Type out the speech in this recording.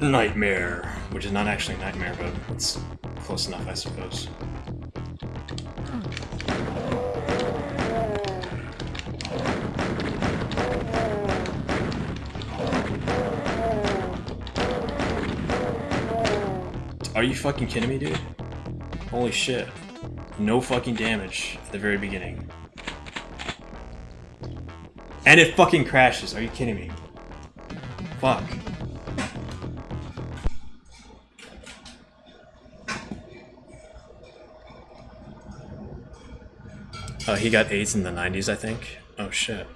Nightmare, which is not actually Nightmare, but it's close enough, I suppose. Are you fucking kidding me, dude? Holy shit. No fucking damage at the very beginning. And it fucking crashes. Are you kidding me? Fuck. Oh, he got AIDS in the 90s, I think. Oh shit.